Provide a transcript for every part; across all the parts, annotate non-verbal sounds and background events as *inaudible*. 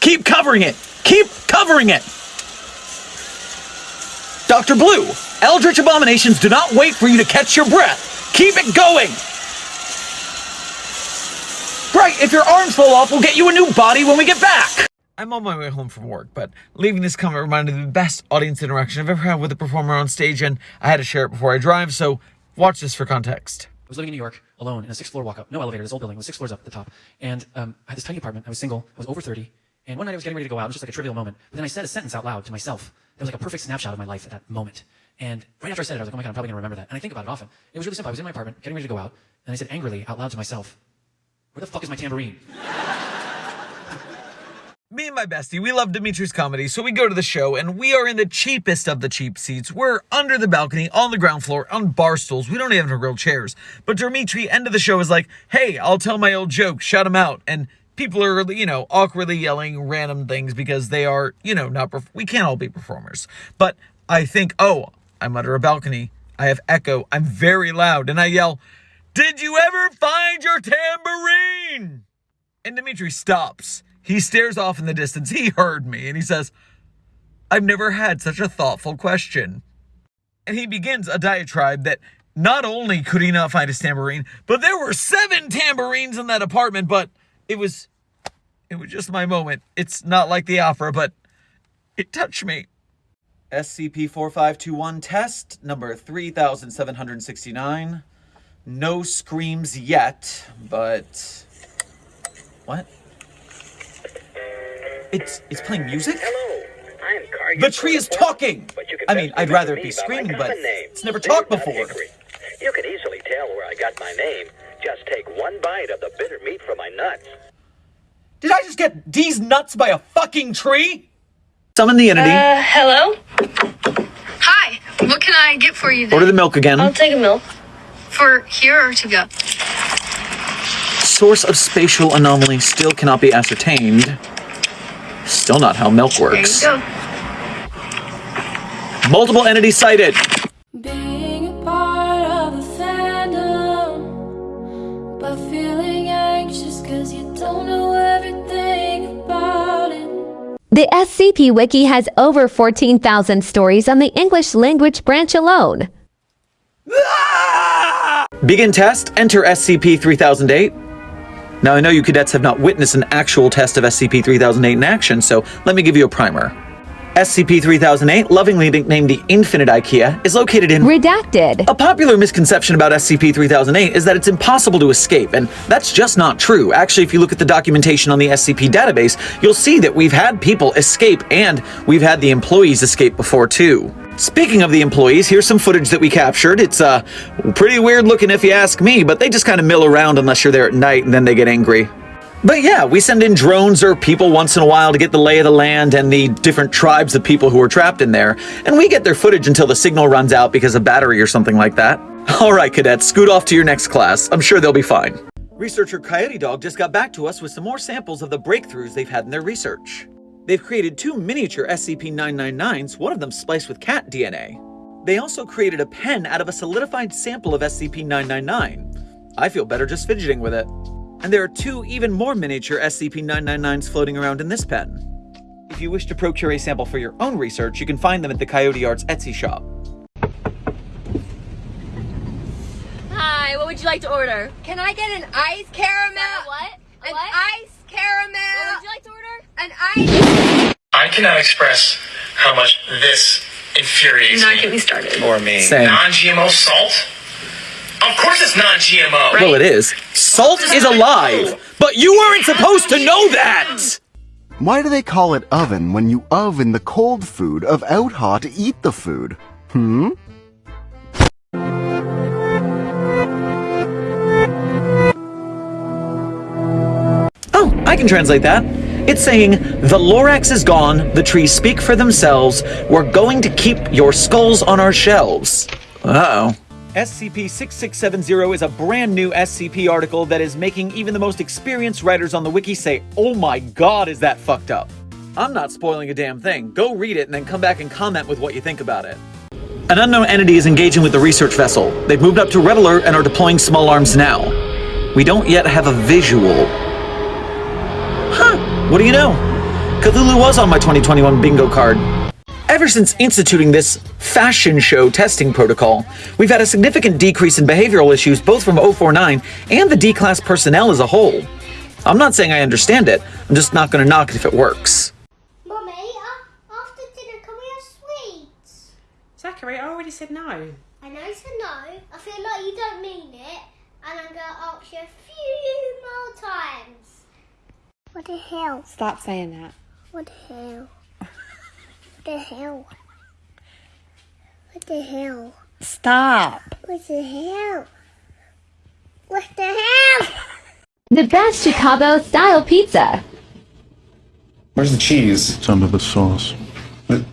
Keep covering it! Keep covering it! Dr. Blue, Eldritch abominations do not wait for you to catch your breath. Keep it going! Right, if your arms fall off, we'll get you a new body when we get back! I'm on my way home from work, but leaving this comment reminded me of the best audience interaction I've ever had with a performer on stage, and I had to share it before I drive, so watch this for context. I was living in New York alone in a six floor walk up, no elevator, this old building with six floors up at the top. And um, I had this tiny apartment. I was single. I was over 30. And one night I was getting ready to go out. It was just like a trivial moment. But then I said a sentence out loud to myself. That was like a perfect snapshot of my life at that moment. And right after I said it, I was like, oh my God, I'm probably to remember that. And I think about it often. It was really simple. I was in my apartment, getting ready to go out. And I said angrily out loud to myself, where the fuck is my tambourine? *laughs* Me and my bestie, we love Dimitri's comedy, so we go to the show, and we are in the cheapest of the cheap seats. We're under the balcony, on the ground floor, on bar stools. We don't even have real chairs. But Dimitri, end of the show, is like, hey, I'll tell my old joke, shout him out. And people are, you know, awkwardly yelling random things because they are, you know, not, we can't all be performers. But I think, oh, I'm under a balcony. I have echo. I'm very loud. And I yell, did you ever find your tambourine? And Dimitri stops he stares off in the distance. He heard me and he says, I've never had such a thoughtful question. And he begins a diatribe that not only could he not find his tambourine, but there were seven tambourines in that apartment, but it was it was just my moment. It's not like the opera, but it touched me. SCP-4521 test number 3769. No screams yet, but what? It's it's playing music? Hello. I'm Car The tree is talking! I mean, I'd rather it be screaming, but it's never talked before. You can easily tell where I got my name. Just take one bite of the bitter meat from my nuts. Did I just get these nuts by a fucking tree? Summon the entity. Uh, hello? Hi, what can I get for you then? Order the milk again. I'll take a milk. For here or to go? Source of spatial anomaly still cannot be ascertained. Still not how milk works. There you go. Multiple entities sighted. Being a The SCP Wiki has over 14,000 stories on the English language branch alone. Begin test, enter SCP-3008. Now, I know you cadets have not witnessed an actual test of SCP-3008 in action, so let me give you a primer. SCP-3008, lovingly nicknamed the Infinite IKEA, is located in... Redacted. A popular misconception about SCP-3008 is that it's impossible to escape, and that's just not true. Actually, if you look at the documentation on the SCP database, you'll see that we've had people escape, and we've had the employees escape before, too. Speaking of the employees, here's some footage that we captured. It's uh, pretty weird looking if you ask me, but they just kind of mill around unless you're there at night and then they get angry. But yeah, we send in drones or people once in a while to get the lay of the land and the different tribes of people who are trapped in there, and we get their footage until the signal runs out because of battery or something like that. *laughs* Alright cadets, scoot off to your next class. I'm sure they'll be fine. Researcher Coyote Dog just got back to us with some more samples of the breakthroughs they've had in their research. They've created two miniature SCP-999s, one of them spliced with cat DNA. They also created a pen out of a solidified sample of SCP-999. I feel better just fidgeting with it. And there are two even more miniature SCP-999s floating around in this pen. If you wish to procure a sample for your own research, you can find them at the Coyote Arts Etsy shop. Hi, what would you like to order? Can I get an ice caramel? What? An what? ice caramel. What would you like to order? An ice. I cannot express how much this infuriates me. Not me. get me started. Or me. Same. Non-GMO salt? Of course it's non-GMO. Well, it is. Salt is alive, but you weren't supposed to know that! Why do they call it oven when you oven the cold food of out hot to eat the food? Hmm? Oh, I can translate that. It's saying, the Lorax is gone, the trees speak for themselves, we're going to keep your skulls on our shelves. Uh-oh. SCP-6670 is a brand new SCP article that is making even the most experienced writers on the wiki say, oh my god, is that fucked up. I'm not spoiling a damn thing. Go read it and then come back and comment with what you think about it. An unknown entity is engaging with the research vessel. They've moved up to red alert and are deploying small arms now. We don't yet have a visual. Huh, what do you know? Cthulhu was on my 2021 bingo card. Ever since instituting this fashion show testing protocol, we've had a significant decrease in behavioral issues both from 049 and the D-class personnel as a whole. I'm not saying I understand it, I'm just not gonna knock it if it works. Mummy, uh, after dinner, can we have sweets? Zachary, I already said no. I know you said no. I feel like you don't mean it, and I'm gonna ask you a few more times. What the hell? Stop saying that. What the hell? What the hell? What the hell? Stop. What the hell? What the hell? *laughs* The best Chicago style pizza. Where's the cheese? It's under the sauce.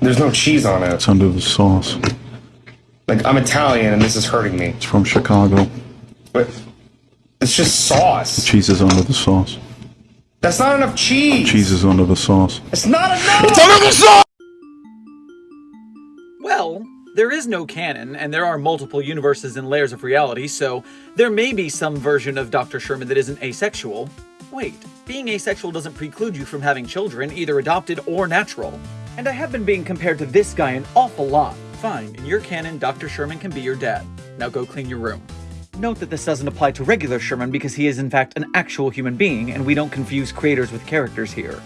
There's no cheese on it. It's under the sauce. Like, I'm Italian and this is hurting me. It's from Chicago. But it's just sauce. The cheese is under the sauce. That's not enough cheese. Cheese is under the sauce. It's not enough. It's under the sauce! Well, there is no canon, and there are multiple universes and layers of reality, so there may be some version of Dr. Sherman that isn't asexual. Wait, being asexual doesn't preclude you from having children, either adopted or natural. And I have been being compared to this guy an awful lot. Fine, in your canon, Dr. Sherman can be your dad. Now go clean your room. Note that this doesn't apply to regular Sherman because he is in fact an actual human being, and we don't confuse creators with characters here.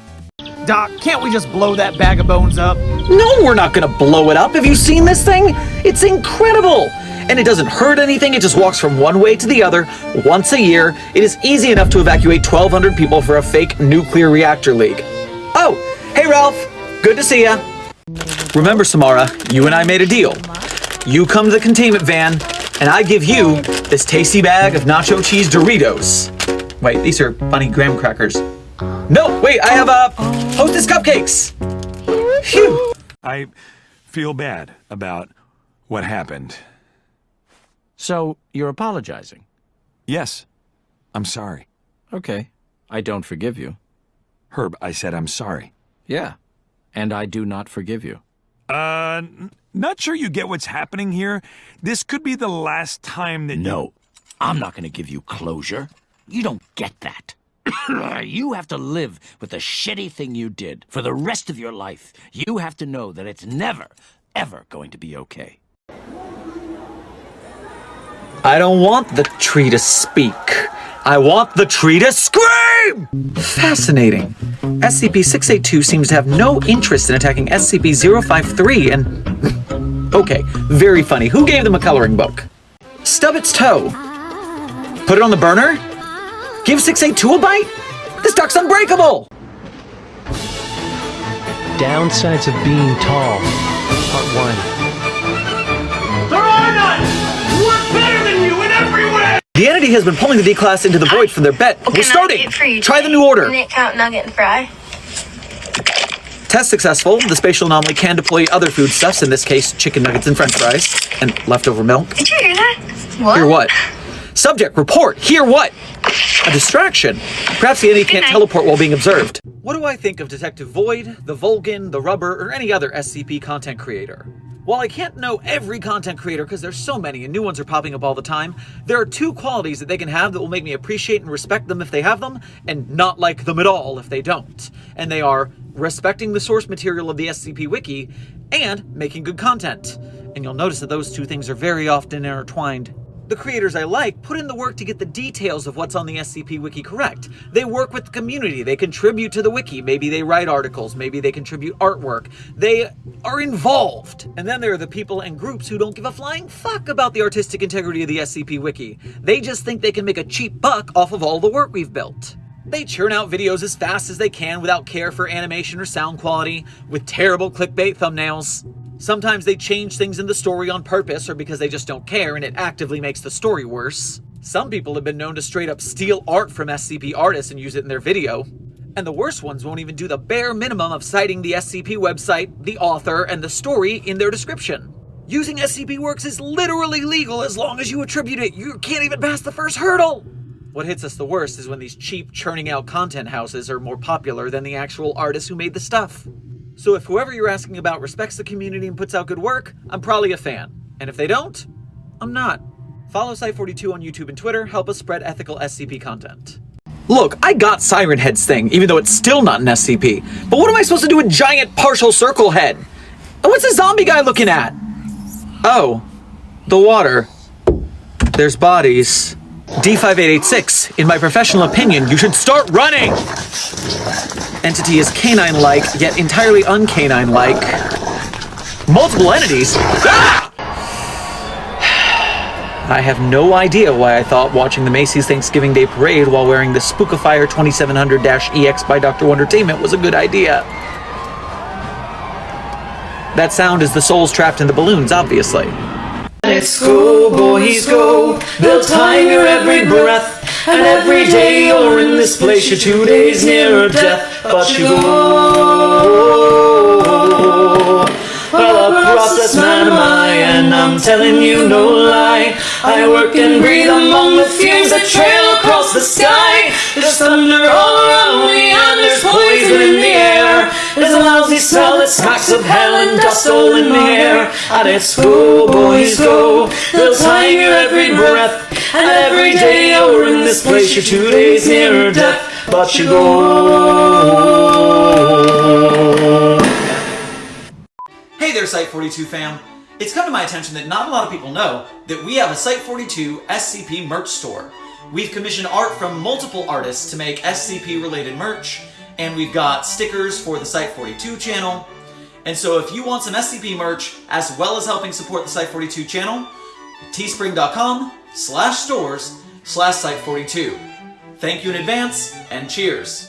Doc, can't we just blow that bag of bones up? No, we're not gonna blow it up. Have you seen this thing? It's incredible! And it doesn't hurt anything, it just walks from one way to the other once a year. It is easy enough to evacuate 1,200 people for a fake nuclear reactor leak. Oh, hey Ralph, good to see ya. Remember, Samara, you and I made a deal. You come to the containment van, and I give you this tasty bag of nacho cheese Doritos. Wait, these are bunny graham crackers. No, wait, I have uh, Hostess cupcakes. Phew. I feel bad about what happened. So, you're apologizing? Yes, I'm sorry. Okay. I don't forgive you. Herb, I said I'm sorry. Yeah. And I do not forgive you. Uh, n- not sure you get what's happening here. This could be the last time that No, I'm not going to give you closure. You don't get that. *coughs* you have to live with the shitty thing you did for the rest of your life. You have to know that it's never, ever going to be okay. I don't want the tree to speak. I want the tree to scream! Fascinating. SCP-682 seems to have no interest in attacking SCP-053 and... *laughs* okay, very funny. Who gave them a coloring book? Stub its toe. Put it on the burner? Give 682 a bite? This duck's unbreakable! Downsides of being tall. Part 1. There are none! We're better than you in every way! The entity has been pulling the D-Class into the void for their bet. We're starting! Try the new order! Minute count nugget and fry. Test successful. The spatial anomaly can deploy other foodstuffs, in this case, chicken nuggets and french fries, and leftover milk. Did you hear that? What? Hear what? Subject, report. Hear what? A distraction. Perhaps the enemy can't teleport while being observed. What do I think of Detective Void, the Volgan, the Rubber, or any other SCP content creator? While I can't know every content creator because there's so many and new ones are popping up all the time, there are two qualities that they can have that will make me appreciate and respect them if they have them, and not like them at all if they don't. And they are respecting the source material of the SCP Wiki and making good content. And you'll notice that those two things are very often intertwined. The creators I like put in the work to get the details of what's on the SCP Wiki correct. They work with the community, they contribute to the wiki, maybe they write articles, maybe they contribute artwork. They are involved. And then there are the people and groups who don't give a flying fuck about the artistic integrity of the SCP Wiki. They just think they can make a cheap buck off of all the work we've built. They churn out videos as fast as they can without care for animation or sound quality, with terrible clickbait thumbnails. Sometimes they change things in the story on purpose or because they just don't care and it actively makes the story worse. Some people have been known to straight up steal art from SCP artists and use it in their video. And the worst ones won't even do the bare minimum of citing the SCP website, the author, and the story in their description. Using SCP Works is literally legal as long as you attribute it. You can't even pass the first hurdle. What hits us the worst is when these cheap, churning out content houses are more popular than the actual artists who made the stuff. So if whoever you're asking about respects the community and puts out good work, I'm probably a fan. And if they don't, I'm not. Follow Site42 on YouTube and Twitter, help us spread ethical SCP content. Look, I got Siren Head's thing, even though it's still not an SCP. But what am I supposed to do with Giant Partial Circle Head? And what's the zombie guy looking at? Oh, the water. There's bodies. D5886, in my professional opinion, you should start running! Entity is canine-like, yet entirely uncanine-like. Multiple entities? Ah! *sighs* I have no idea why I thought watching the Macy's Thanksgiving Day Parade while wearing the Spookifier 2700-EX by Dr. Wondertainment was a good idea. That sound is the souls trapped in the balloons, obviously. Boys, go. They'll time your every breath. And every day you're in this place, you're two days nearer death. But you go. Well, a process man am I, and I'm telling you no lie. I work and breathe among the fumes that trail across the sky. There's thunder all There's a lousy smell smacks of hell and dust all in the air. And it's go, boys, go. They'll time your every breath. And every day you're in this place, you're two days nearer death. But you go. Hey there, Site42 fam! It's come to my attention that not a lot of people know that we have a Site42 SCP merch store. We've commissioned art from multiple artists to make SCP related merch, and we've got stickers for the Site42 channel. And so if you want some SCP merch, as well as helping support the Site42 channel, teespring.com slash stores slash Site42. Thank you in advance, and cheers!